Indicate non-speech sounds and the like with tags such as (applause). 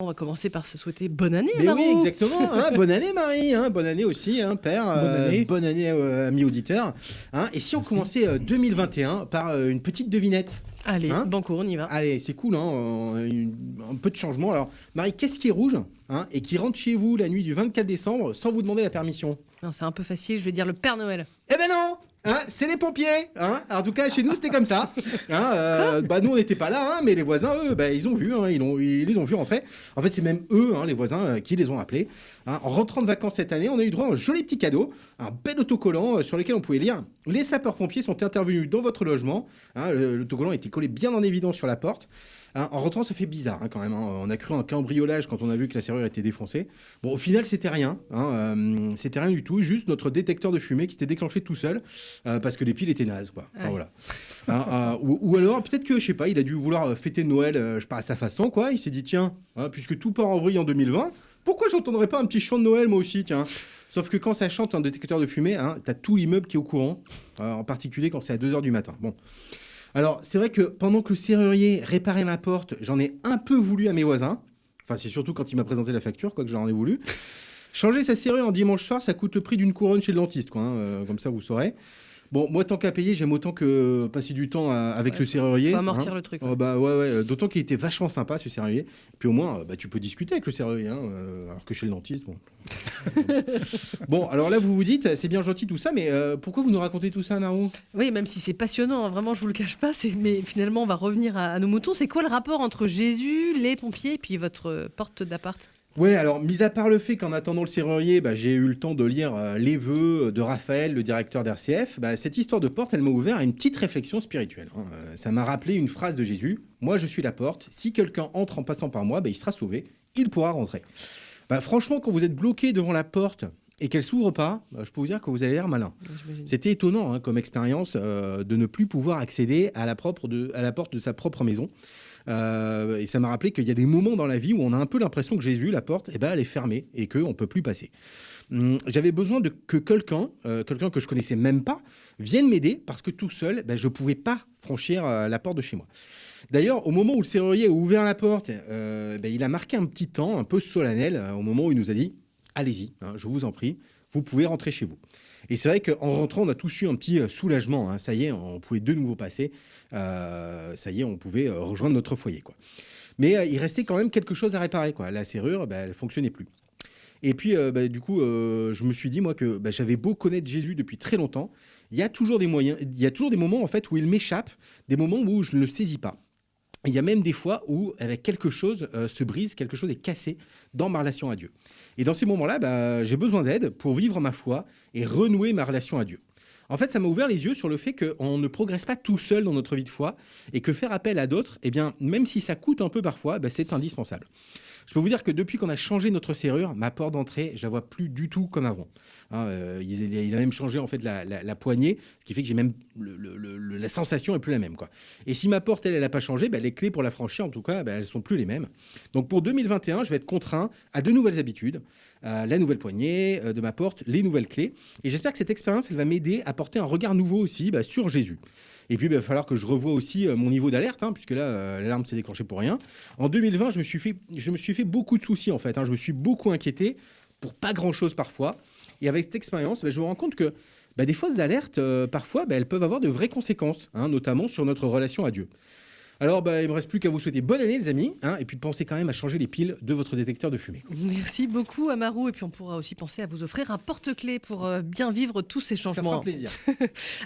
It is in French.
On va commencer par se souhaiter bonne année, Mais Marou. oui, exactement. hein. (laughs) bonne année, Marie. hein. bonne année aussi, hein, père. Bonne euh, année. bonne année, euh, amis auditeurs. et si on commençait euh, 2021 par euh, une petite devinette Allez, banco, on y va. Allez, c'est cool, hein, euh, une- un peu de changement. Alors, Marie, qu'est-ce qui est rouge et qui rentre chez vous la nuit du 24 décembre sans vous demander la permission? Non, c'est un peu facile, je vais dire le Père Noël. Eh ben non Hein, c'est les pompiers hein En tout cas, chez nous, c'était comme ça. Hein, euh, bah, nous, on n'était pas là, hein, mais les voisins, eux, bah, ils ont vu, ils, ont, ils les ont vus rentrer. En fait, c'est même eux, les voisins, euh, qui les ont appelés. En rentrant de vacances cette année, on a eu droit à un joli petit cadeau, un bel autocollant euh, sur lequel on pouvait lire « Les sapeurs-pompiers sont intervenus dans votre logement le- L'autocollant était collé bien en évidence sur la porte. En rentrant, ça fait bizarre quand même. On a cru un cambriolage quand on a vu que la serrure était défoncée. Bon, au final, c'était rien. euh, c'était rien du tout. Juste notre détecteur de fumée qui s'était déclenché tout seul euh, parce que les piles étaient nazes. Quoi. Enfin, Ouais. voilà. Hein, euh, ou, ou alors, peut-être que, je sais pas, il a dû vouloir euh, fêter Noël, je sais pas, à sa façon. quoi. Il s'est dit, tiens, hein, puisque tout part en vrille en 2020, pourquoi j'entendrais pas un petit chant de Noël moi aussi, tiens? Sauf que quand ça chante un détecteur de fumée, hein, t'as tout l'immeuble qui est au courant, euh, en particulier quand c'est à 2h du matin. Bon. Alors, c'est vrai que pendant que le serrurier réparait ma porte, j'en ai un peu voulu à mes voisins. Enfin, c'est surtout quand il m'a présenté la facture, quoi, que j'en ai voulu. Changer sa serrure en dimanche soir, ça coûte le prix d'une couronne chez le dentiste, quoi. hein, euh, comme ça, vous saurez. Bon, moi, tant qu'à payer, j'aime autant que passer du temps euh, avec Ouais, le serrurier. Faut amortir hein. le truc. Oh, bah ouais, ouais. euh, D'autant qu'il était vachement sympa, ce serrurier. Puis au moins, euh, bah, tu peux discuter avec le serrurier, hein, euh, alors que chez le dentiste, bon. (laughs) bon, alors là, vous vous dites, c'est bien gentil tout ça, mais euh, pourquoi vous nous racontez tout ça, Naru Oui, même si c'est passionnant, hein, vraiment, je vous le cache pas, c'est- mais finalement, on va revenir à, à nos moutons. C'est quoi le rapport entre Jésus, les pompiers et puis votre euh, porte d'appart? Ouais, alors, mis à part le fait qu'en attendant le serrurier, bah, j'ai eu le temps de lire euh, les vœux de Raphaël, le directeur d'RCF, bah, cette histoire de porte, elle m'a ouvert à une petite réflexion spirituelle. hein. Euh, ça m'a rappelé une phrase de Jésus Moi, je suis la porte. Si quelqu'un entre en passant par moi, bah, il sera sauvé. Il pourra rentrer. Bah, franchement, quand vous êtes bloqué devant la porte et qu'elle s'ouvre pas, bah, je peux vous dire que vous avez l'air malin. C'était étonnant hein, comme expérience euh, de ne plus pouvoir accéder à la, propre de, à la porte de sa propre maison. Euh, et ça m'a rappelé qu'il y a des moments dans la vie où on a un peu l'impression que Jésus, la porte, eh ben, elle est fermée et qu'on ne peut plus passer. Hum, J'avais besoin de que quelqu'un, euh, quelqu'un que je connaissais même pas, vienne m'aider parce que tout seul, ben, je ne pouvais pas franchir euh, la porte de chez moi. D'ailleurs, au moment où le serrurier a ouvert la porte, ben, il a marqué un petit temps un peu solennel au moment où il nous a dit Allez-y, hein, je vous en prie, vous pouvez rentrer chez vous. Et c'est vrai qu'en rentrant, on a tous eu un petit euh, soulagement. hein. Ça y est, on pouvait de nouveau passer. Euh, ça y est, on pouvait euh, rejoindre notre foyer. Quoi. Mais il restait quand même quelque chose à réparer. Quoi. La serrure, bah, elle fonctionnait plus. Et puis, bah, du coup, je me suis dit, moi, que bah, j'avais beau connaître Jésus depuis très longtemps, il y a toujours des moyens, il y a toujours des moments, en fait, où il m'échappe, des moments où je ne le saisis pas. Il y a même des fois où avec quelque chose euh, se brise, quelque chose est cassé dans ma relation à Dieu. Et dans ces moments-là, bah, j'ai besoin d'aide pour vivre ma foi et renouer ma relation à Dieu. En fait, ça m'a ouvert les yeux sur le fait qu'on ne progresse pas tout seul dans notre vie de foi et que faire appel à d'autres, eh bien, même si ça coûte un peu parfois, bah, c'est indispensable. Je peux vous dire que depuis qu'on a changé notre serrure, ma porte d'entrée, je la vois plus du tout comme avant. Hein, euh, il, a même changé en fait la, poignée, ce qui fait que j'ai même la sensation est plus la même quoi. Et si ma porte elle, elle a pas changé, bah, les clés pour la franchir en tout cas, bah, elles sont plus les mêmes. Donc pour 2021, je vais être contraint à de nouvelles habitudes, la nouvelle poignée euh, de ma porte, les nouvelles clés. Et j'espère que cette expérience, elle va m'aider à porter un regard nouveau aussi bah, sur Jésus. Et puis, bah, il va falloir que je revoie aussi euh, mon niveau d'alerte, hein, puisque là, euh, l'alarme s'est déclenchée pour rien. En 2020, je me suis fait, je me suis fait beaucoup de soucis, en fait. hein. Je me suis beaucoup inquiété pour pas grand-chose parfois. Et avec cette expérience, bah, je me rends compte que bah, des fausses alertes, euh, parfois, elles peuvent avoir de vraies conséquences, hein, notamment sur notre relation à Dieu. Alors, bah, il me reste plus qu'à vous souhaiter bonne année, les amis, hein, et puis pensez quand même à changer les piles de votre détecteur de fumée. Merci beaucoup, Amarou. Et puis, on pourra aussi penser à vous offrir un porte-clés pour euh, bien vivre tous ces Ça changements. fera plaisir. (laughs)